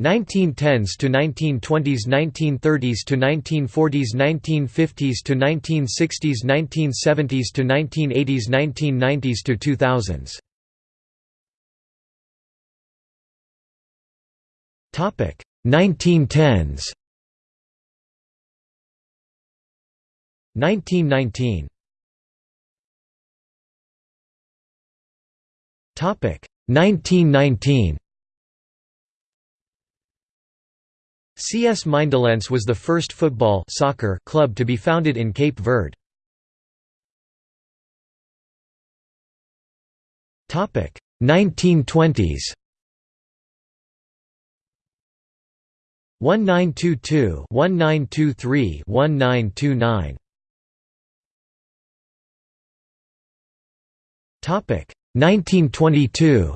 1910s to 1920s 1930s to 1940s 1950s to 1960s 1970s to 1980s 1990s to 2000s Topic 1910s 1919 Topic 1919 CS Mindelense was the first football soccer club to be founded in Cape Verde. Topic 1920s 1922 1923 1929 Topic 1922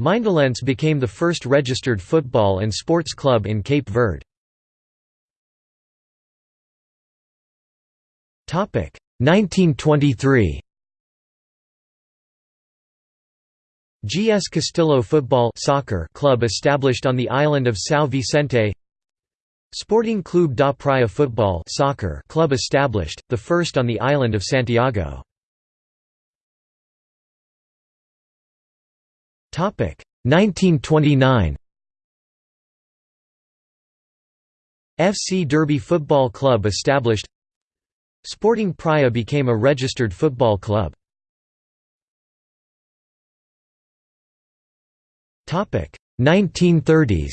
Mindelense became the first registered football and sports club in Cape Verde. 1923 GS Castilho Football Soccer Club established on the island of São Vicente Sporting Clube da Praia Football Soccer Club established, the first on the island of Santiago. 1929 FC Derby Football Club established. Sporting Praia became a registered football club. Topic. 1930s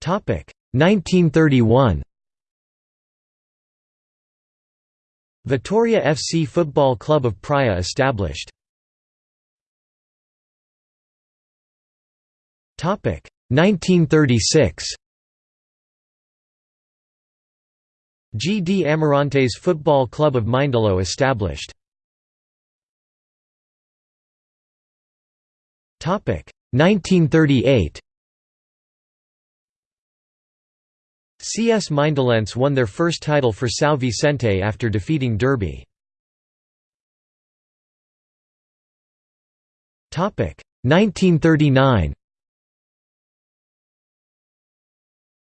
1931 Vitoria FC Football Club of Praia established. Topic. 1936 GD Amarantes Football Club of Mindelo established. Topic. 1938 CS Mindelense won their first title for São Vicente after defeating Derby. Topic 1939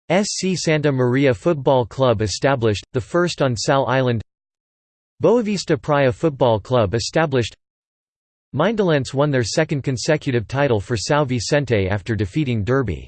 SC Santa Maria Football Club established, the first on Sal Island Boavista Praia Football Club established Mindelense won their second consecutive title for São Vicente after defeating Derby.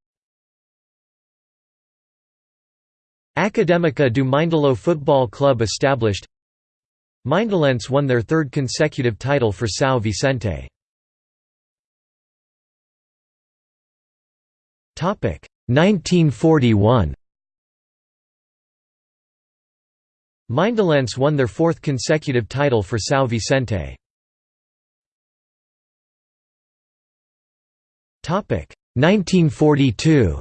Académica do Mindelo Football Club established Mindelense won their third consecutive title for São Vicente. Topic 1941 Mindelense won their fourth consecutive title for São Vicente. Topic 1942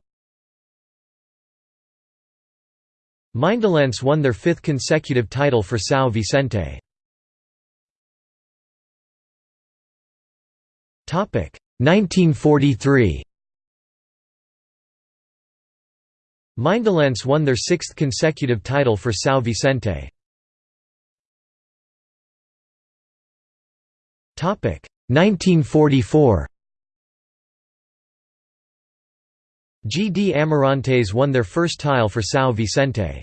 Mindelense won their fifth consecutive title for São Vicente. 1943 Mindelense won their sixth consecutive title for São Vicente. 1944 GD Amarantes won their first tile for São Vicente.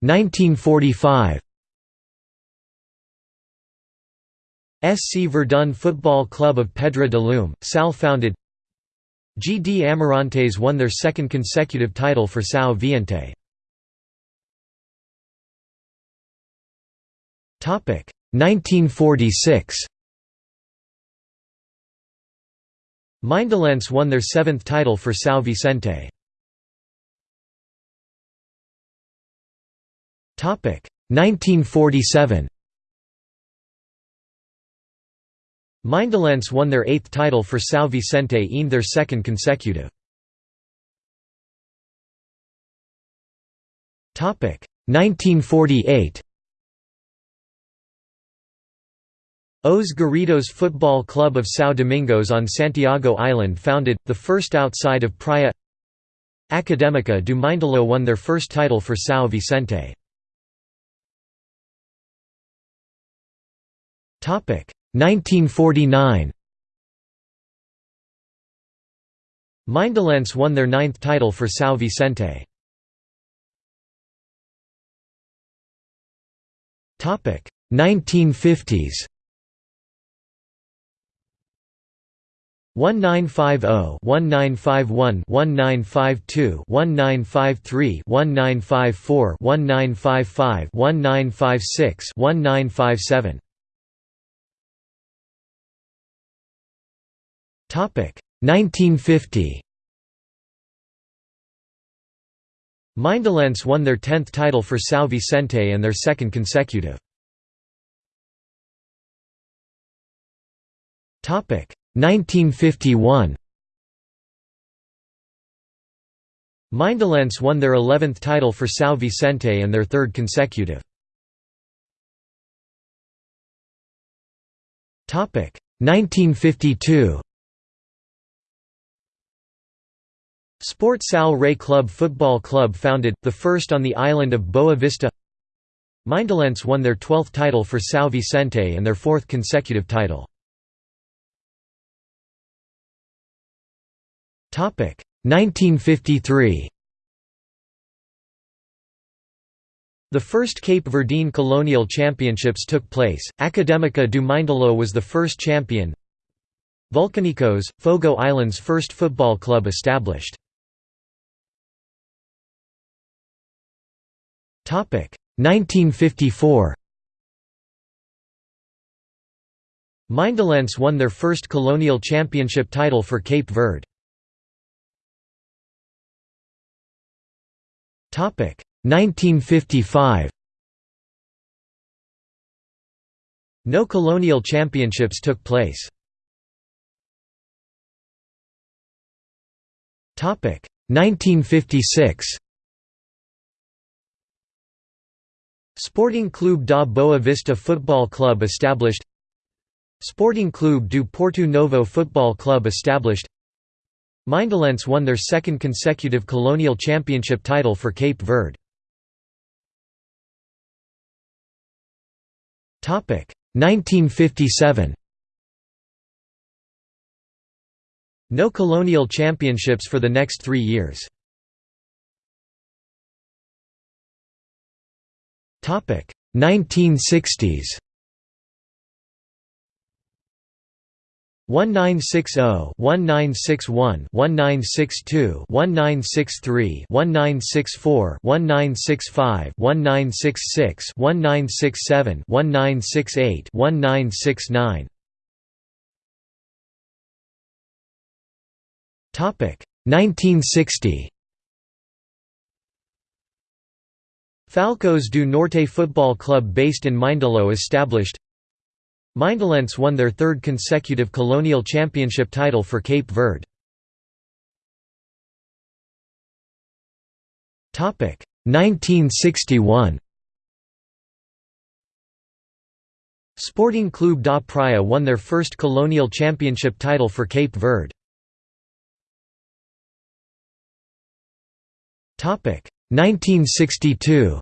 1945 SC Verdun Football Club of Pedra de Lume, Sal founded GD Amarantes won their second consecutive title for São Vicente. 1946 Mindelense won their seventh title for São Vicente. 1947 Mindelense won their eighth title for São Vicente and their second consecutive. Topic 1948 Os Garridos Football Club of São Domingos on Santiago Island founded, the first outside of Praia Académica do Mindelo won their first title for São Vicente. Topic 1949 Mindelense won their ninth title for São Vicente. Topic 1950s 1950 1951 1952 1953 1954 1955 1956 1957 Topic 1950 Mindelense won their 10th title for São Vicente and their second consecutive. Topic 1951 Mindelense won their 11th title for São Vicente and their third consecutive. Topic 1952 Sport Sal Rei Club Football Club founded, the first on the island of Boa Vista Mindelense won their 12th title for São Vicente and their fourth consecutive title. 1953 The first Cape Verdean Colonial Championships took place, Académica do Mindelo was the first champion. Vulcanicos, Fogo Islands' first football club established. 1954 Mindelense won their first colonial championship title for Cape Verde. 1955 No colonial championships took place. 1956 Sporting Clube da Boa Vista Football Club established. Sporting Clube do Porto Novo Football Club established Mindelense won their second consecutive colonial championship title for Cape Verde. Topic 1957 No colonial championships for the next three years. Topic 1960s 1960, 1961, 1962, 1963, 1964, 1965, 1966, 1967, 1968, 1969. Topic: 1960 Falcões do Norte Football Club based in Mindelo established Mindelense won their third consecutive colonial championship title for Cape Verde. Topic 1961 Sporting Clube da Praia won their first colonial championship title for Cape Verde. Topic 1962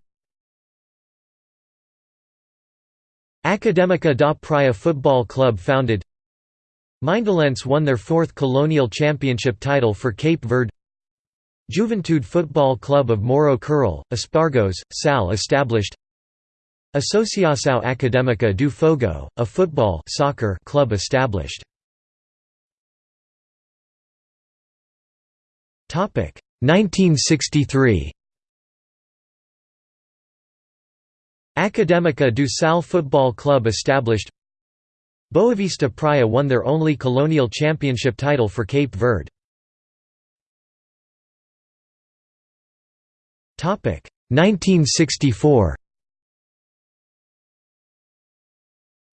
Académica da Praia Football Club founded. Mindelense won their fourth colonial championship title for Cape Verde. Juventude Football Club of Moro Curral, Espargos, Sal established. Associação Académica do Fogo, a football soccer club established. Topic 1963 Académica do Sal Football Club established Boavista Praia won their only colonial championship title for Cape Verde. 1964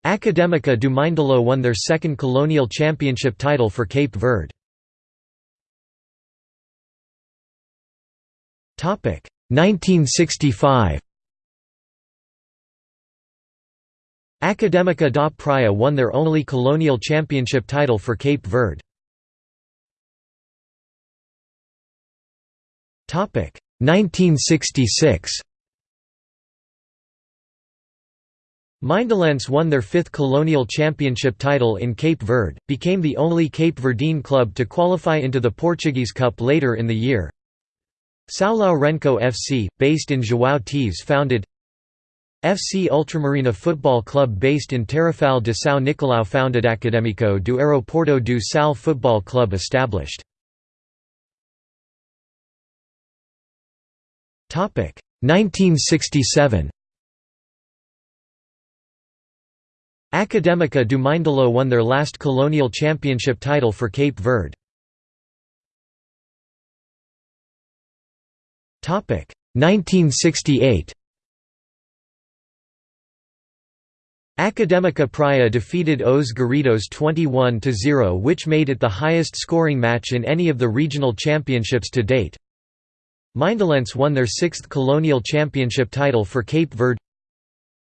Académica do Mindelo won their second colonial championship title for Cape Verde. 1965 Académica da Praia won their only colonial championship title for Cape Verde. Topic 1966 Mindelense won their fifth colonial championship title in Cape Verde, became the only Cape Verdean club to qualify into the Portuguese Cup later in the year. São Lourenço FC, based in João Teves founded FC Ultramarina Football Club based in Tarrafal de São Nicolau founded Académico do Aeroporto do Sal Football Club established. Topic 1967 Académica do Mindelo won their last colonial championship title for Cape Verde. Topic 1968 Académica Praia defeated Os Garridos 21–0 which made it the highest scoring match in any of the regional championships to date. Mindelense won their sixth colonial championship title for Cape Verde.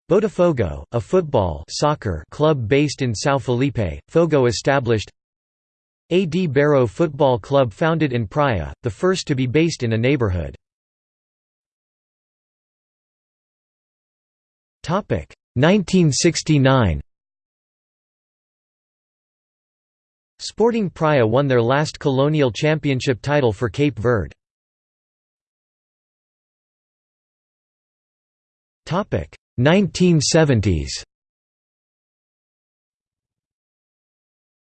Botafogo, a football soccer club based in São Filipe, Fogo established AD Bairro Football Club founded in Praia, the first to be based in a neighborhood. 1969 Sporting Praia won their last colonial championship title for Cape Verde. Topic 1970s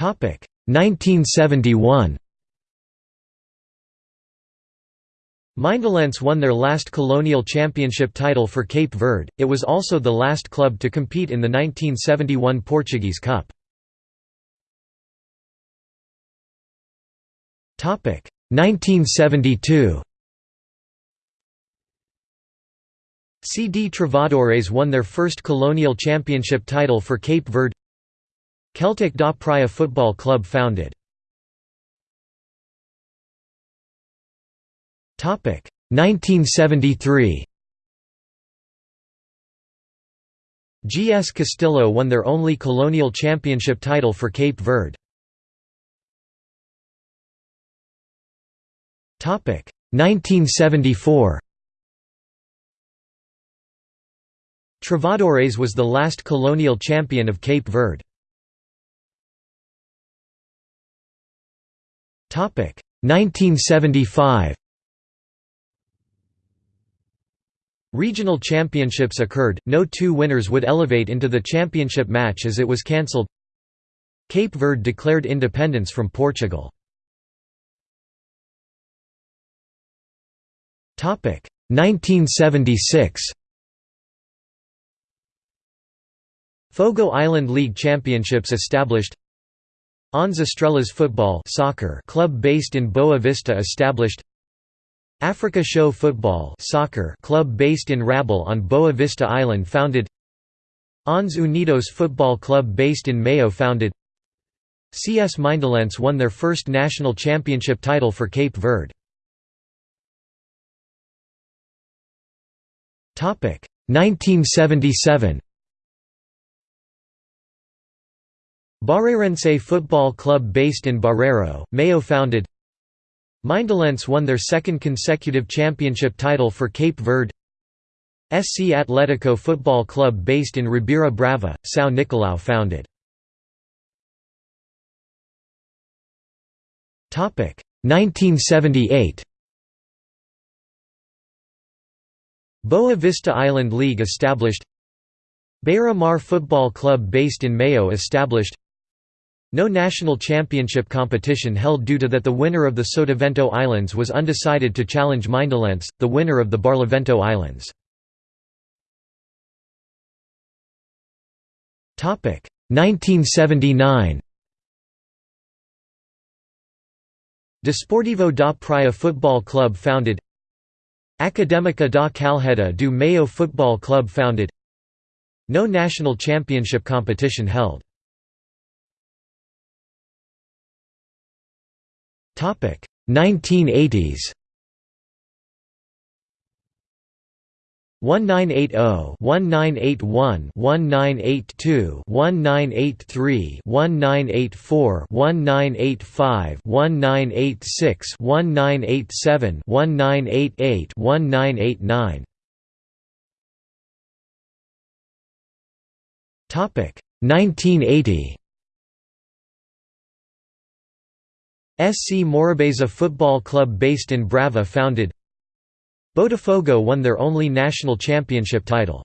1971 Mindelense won their last colonial championship title for Cape Verde, it was also the last club to compete in the 1971 Portuguese Cup. 1972 CD Trovadores won their first colonial championship title for Cape Verde Celtic da Praia Football Club founded. Topic 1973. GS Castilho won their only colonial championship title for Cape Verde. Topic 1974. Trovadores was the last colonial champion of Cape Verde. 1975 Regional championships occurred, no two winners would elevate into the championship match as it was cancelled Cape Verde declared independence from Portugal. 1976 Fogo Island League Championships established Onze Estrelas Football soccer club based in Boa Vista established Africa Show Football soccer club based in Rabil on Boa Vista Island founded Onze Unidos Football Club based in Maio founded CS Mindelense won their first national championship title for Cape Verde. Topic 1977 Barreirense Football Club based in Barreiro, Maio founded Mindelense won their second consecutive championship title for Cape Verde. SC Atletico Football Club based in Ribeira Brava, São Nicolau founded. 1978 Boa Vista Island League established. Beira Mar Football Club based in Maio established no national championship competition held due to that the winner of the Sotavento Islands was undecided to challenge Mindelense, the winner of the Barlavento Islands. Topic 1979 Desportivo da Praia Football Club founded. Académica da Calheta do Maio Football Club founded. No national championship competition held 1988 1989 Topic. 1980 SC Morabeza Football Club based in Brava founded. Botafogo won their only national championship title.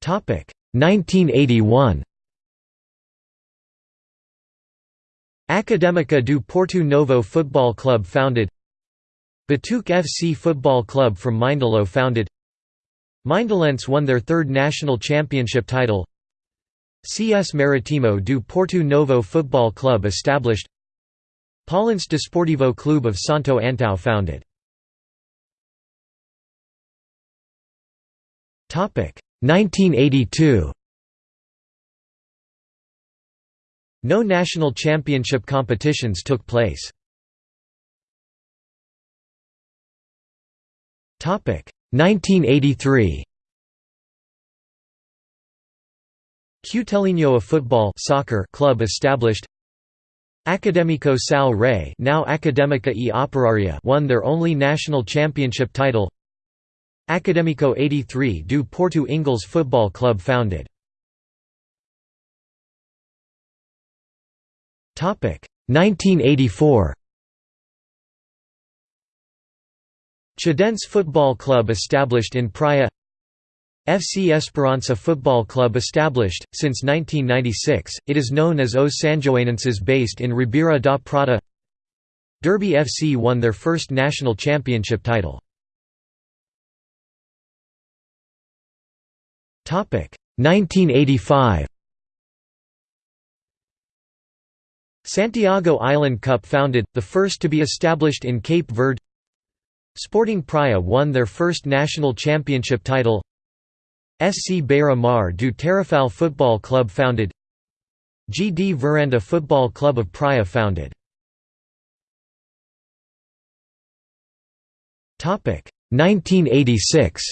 Topic 1981 Académica do Porto Novo Football Club founded. Batuque FC Football Club from Mindelo founded. Mindelense won their third national championship title CS Maritimo do Porto Novo Football Club established Paulense Desportivo Clube of Santo Antão founded. Topic 1982 No national championship competitions took place. Topic 1983 Cutelinho a football soccer club established. Académico Sal Rei now Académica e Operaria won their only national championship title. Académico 83 do Porto Ingles Football Club founded. Topic 1984 Chadense Football Club established in Praia FC Esperança Football Club established, since 1996, it is known as Os Sanjoanenses based in Ribeira da Prata. Derby FC won their first national championship title. 1985 Santiago Island Cup founded, the first to be established in Cape Verde. Sporting Praia won their first national championship title SC Beira Mar do Tarrafal Football Club founded. GD Veranda Football Club of Praia founded. Topic 1986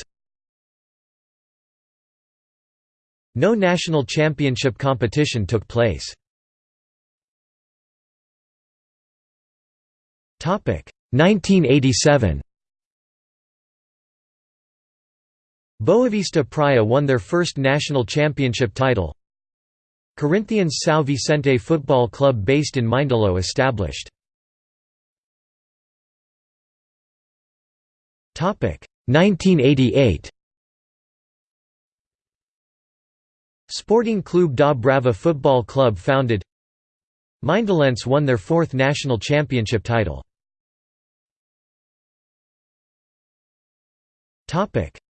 No national championship competition took place. Topic 1987 Boavista Praia won their first national championship title. Corinthians São Vicente Football Club based in Mindelo established. 1988 Sporting Clube da Brava Football Club founded Mindelense won their fourth national championship title.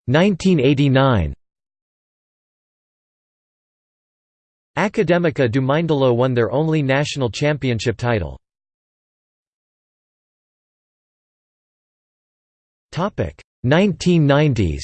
1989 Académica do Mindelo won their only national championship title. Topic 1990s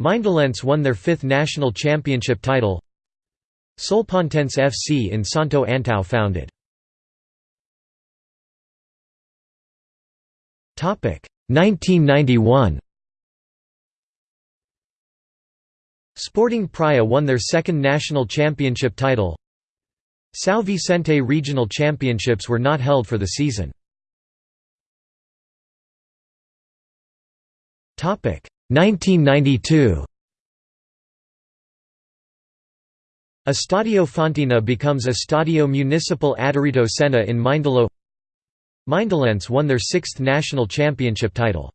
Mindelense won their fifth national championship title. Solpontense FC in Santo Antão founded 1991 Sporting Praia won their second national championship title. São Vicente regional championships were not held for the season 1992 Estadio Fontina becomes Estadio Municipal Adalberto Senna in Mindelo Mindelense won their sixth national championship title.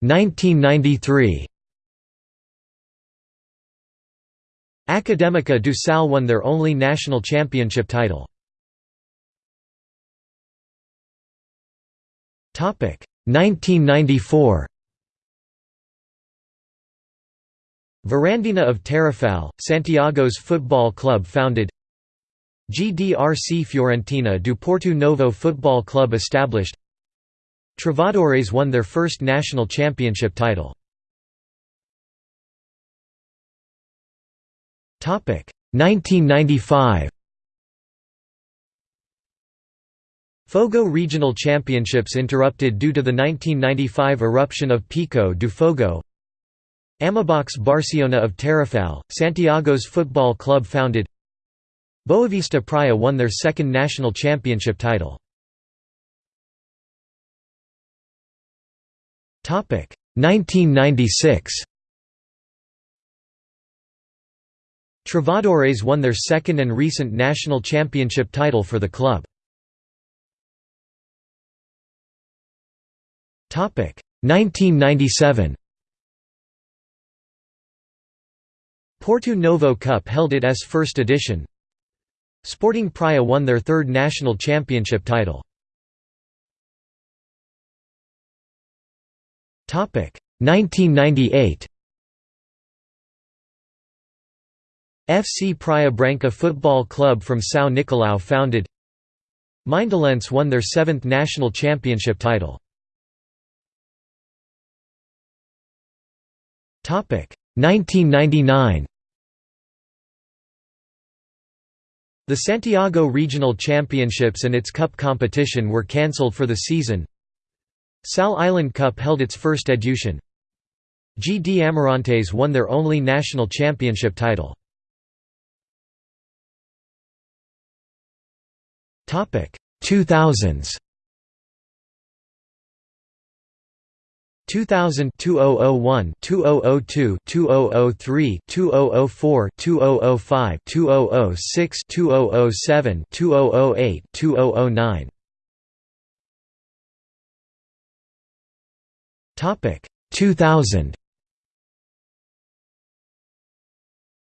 1993 Académica do Sal won their only national championship title. 1994 Varandinha of Tarrafal, Santiago's football club founded GDRC Fiorentina do Porto Novo Football Club established Trovadores won their first national championship title. 1995 Fogo Regional Championships interrupted due to the 1995 eruption of Pico do Fogo Amibox Barciona of Tarrafal, Santiago's football club founded Boavista Praia won their second national championship title. Topic 1996 Trovadores won their second and recent national championship title for the club. 1997 Porto Novo Cup held it as first edition. Sporting Praia won their third national championship title. 1998 FC Praia Branca Football Club from São Nicolau founded Mindelense won their seventh national championship title. 1999 The Santiago Regional Championships and its cup competition were cancelled for the season. Sal Island Cup held its first edition. GD Amarantes won their only national championship title. 2000s 2000 2001 2002 2003 2004 2005 2006 2007 2008 2009 Topic 2000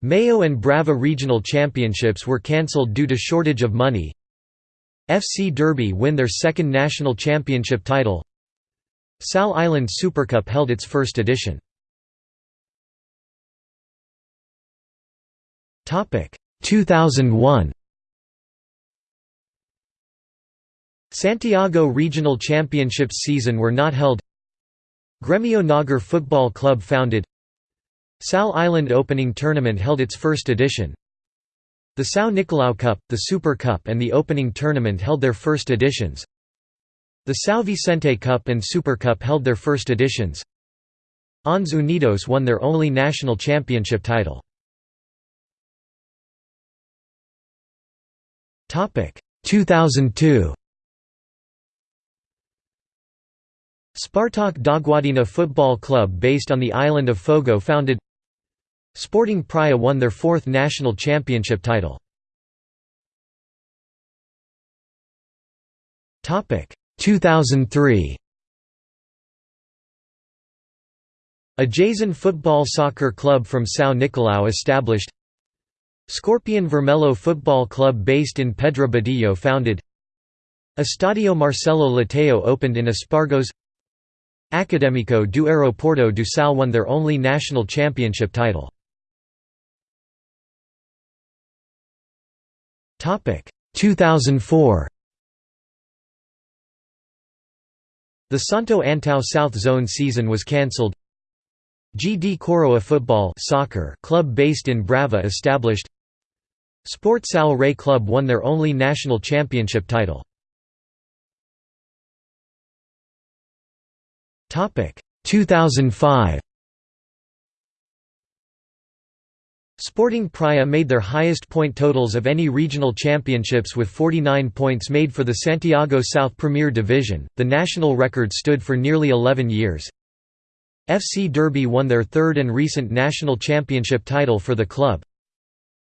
Maio and Brava regional championships were cancelled due to shortage of money. FC Derby win their second national championship title. Sal Island Supercup held its first edition. 2001 Santiago Regional Championships season were not held. Gremio Nagar Football Club founded. Sal Island Opening Tournament held its first edition. The São Nicolau Cup, the Super Cup and the Opening Tournament held their first editions the São Vicente Cup and Super Cup held their first editions. Ons Unidos won their only national championship title. Topic 2002. Spartak d'Aguadinha Football Club based on the island of Fogo founded Sporting Praia won their fourth national championship title. Topic 2003 A Jason Football Soccer Club from São Nicolau established. Scorpion Vermelho Football Club based in Pedra Badejo founded. Estadio Marcelo Leitão opened in Espargos. Académico do Aeroporto do Sal won their only national championship title. 2004 The Santo Antão South Zone season was cancelled. GD Coroa Football soccer club based in Brava established. Sport Sal Rei Club won their only national championship title. Topic 2005 Sporting Praia made their highest point totals of any regional championships with 49 points made for the Santiago South Premier Division. The national record stood for nearly 11 years. FC Derby won their third and recent national championship title for the club.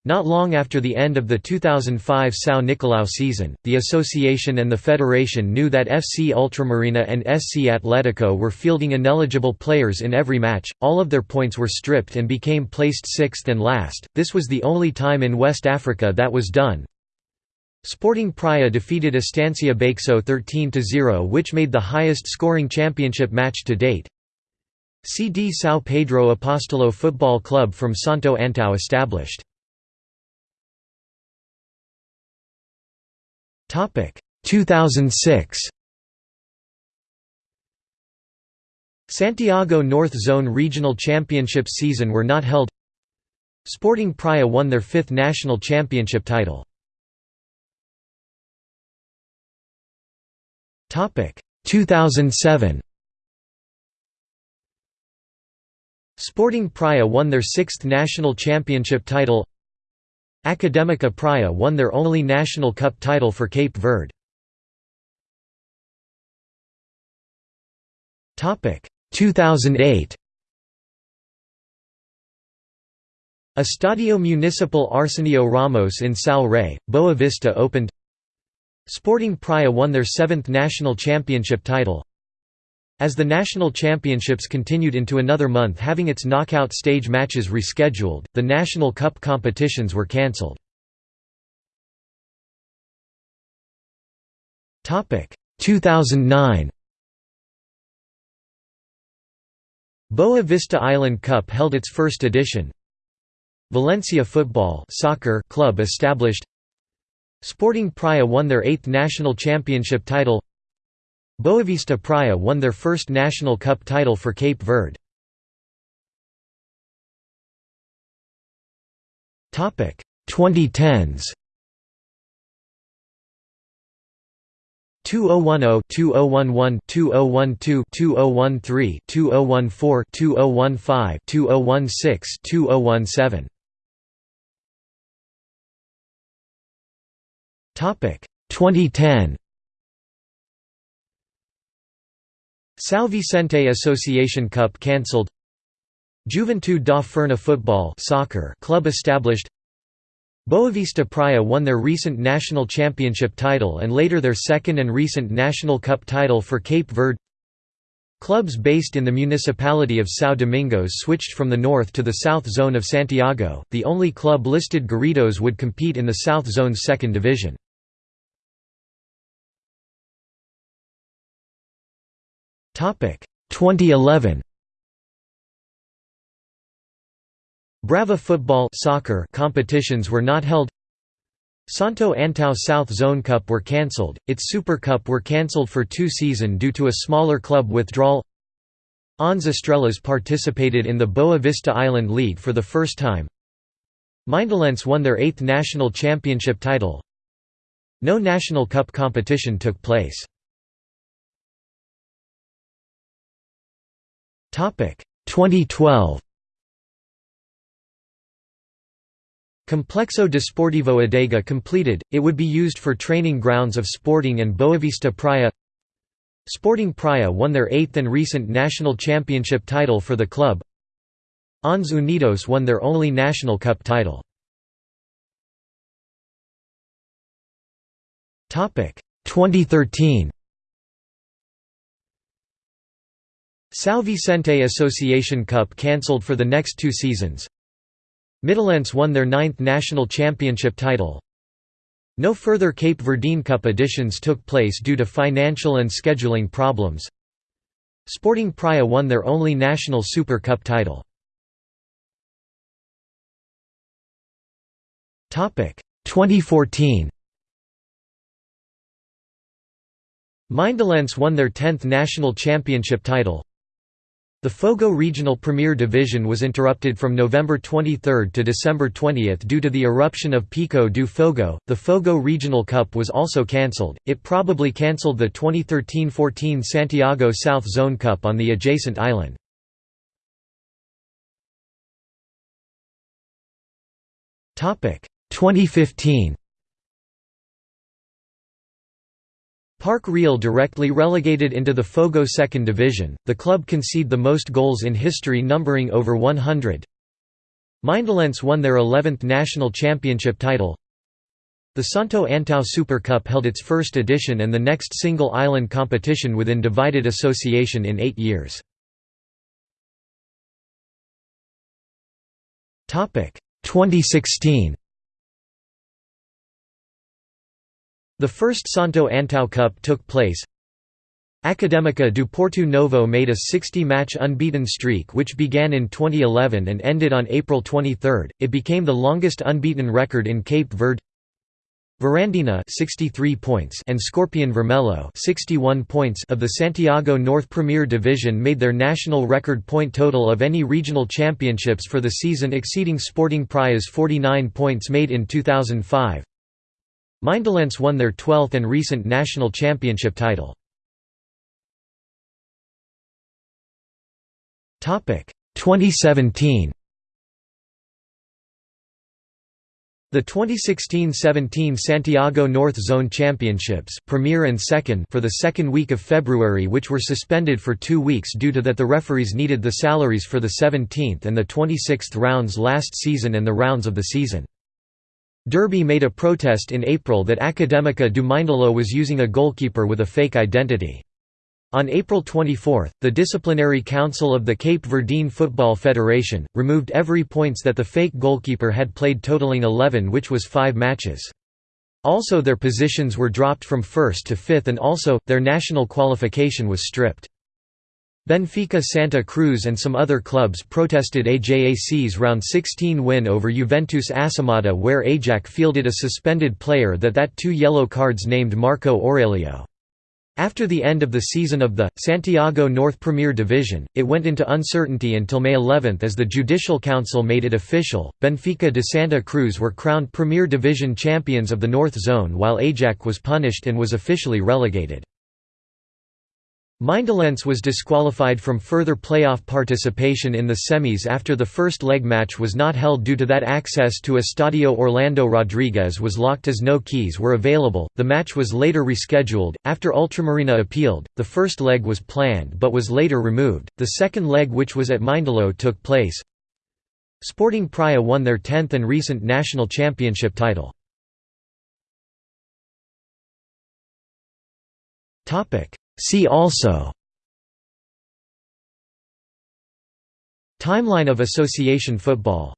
Not long after the end of the 2005 São Nicolau season, the association and the federation knew that FC Ultramarina and SC Atletico were fielding ineligible players in every match, all of their points were stripped and became placed sixth and last, this was the only time in West Africa that was done. Sporting Praia defeated Estancia Bexo 13–0 which made the highest scoring championship match to date. CD São Pedro Apostolo Football Club from Santo Antão established. Topic. 2006 Santiago North Zone Regional Championship season were not held. Sporting Praia won their fifth national championship title. 2007 Sporting Praia won their sixth national championship title Académica Praia won their only national cup title for Cape Verde. 2008 Estadio Municipal Arsenio Ramos in Sal Rei, Boa Vista opened. Sporting Praia won their seventh national championship title as the national championships continued into another month having its knockout stage matches rescheduled, the National Cup competitions were cancelled. Topic 2009 Boa Vista Island Cup held its first edition. Valencia Football soccer club established. Sporting Praia won their eighth national championship title. Boavista Praia won their first National Cup title for Cape Verde. Topic 2010s 2010, 2011, 2012, 2013, 2014, 2015, 2016, 2017. Topic 2010 São Vicente Association Cup cancelled. Juventude da Furna football soccer club established. Boavista Praia won their recent national championship title and later their second and recent national cup title for Cape Verde. Clubs based in the municipality of São Domingos switched from the north to the south zone of Santiago, the only club listed Garridos would compete in the south zone's second division. 2011 Brava football soccer competitions were not held. Santo Antão South Zone Cup were cancelled, its Super Cup were cancelled for two season due to a smaller club withdrawal. Onze Estrelas participated in the Boa Vista Island League for the first time. Mindelense won their eighth national championship title. No national cup competition took place 2012 Complexo Desportivo Adega completed, it would be used for training grounds of Sporting and Boavista Praia. Sporting Praia won their eighth and recent national championship title for the club. Onze Unidos won their only national cup title. 2013 São Vicente Association Cup cancelled for the next two seasons. Mindelense won their ninth national championship title. No further Cape Verdean Cup editions took place due to financial and scheduling problems. Sporting Praia won their only national Super Cup title. Topic 2014 Mindelense won their 10th national championship title the Fogo Regional Premier Division was interrupted from November 23 to December 20 due to the eruption of Pico do Fogo. The Fogo Regional Cup was also cancelled. It probably cancelled the 2013-14 Santiago South Zone Cup on the adjacent island. Topic 2015 Parque Real directly relegated into the Fogo Second Division, the club conceded the most goals in history numbering over 100. Mindelense won their 11th national championship title. The Santo Antão Super Cup held its first edition and the next single island competition within divided association in eight years. 2016 The first Santo Antão Cup took place. Académica do Porto Novo made a 60-match unbeaten streak which began in 2011 and ended on April 23. It became the longest unbeaten record in Cape Verde. Varandinha 63 points and Scorpion Vermelho 61 points of the Santiago North Premier Division made their national record point total of any regional championships for the season exceeding Sporting Praia's 49 points made in 2005. Mindelense won their 12th and recent national championship title. Topic 2017 The 2016–17 Santiago North Zone Championships Premier and second for the second week of February which were suspended for two weeks due to that the referees needed the salaries for the 17th and the 26th rounds last season and the rounds of the season. Derby made a protest in April that Académica do Mindelo was using a goalkeeper with a fake identity. On April 24, the Disciplinary Council of the Cape Verdean Football Federation, removed every points that the fake goalkeeper had played totaling 11 which was five matches. Also their positions were dropped from first to fifth and also, their national qualification was stripped. Benfica Santa Cruz and some other clubs protested AJAC's round 16 win over Juventus Assomada where AJAC fielded a suspended player that that two yellow cards named Marco Aurelio. After the end of the season of the Santiago North Premier Division, it went into uncertainty until May 11 as the Judicial Council made it official. Benfica de Santa Cruz were crowned Premier Division champions of the North Zone while AJAC was punished and was officially relegated. Mindelense was disqualified from further playoff participation in the semis after the first leg match was not held due to that access to Estadio Orlando Rodrigues was locked as no keys were available. The match was later rescheduled. After Ultramarina appealed, the first leg was planned but was later removed. The second leg, which was at Mindelo, took place. Sporting Praia won their 10th and recent national championship title. Topic See also Timeline of association football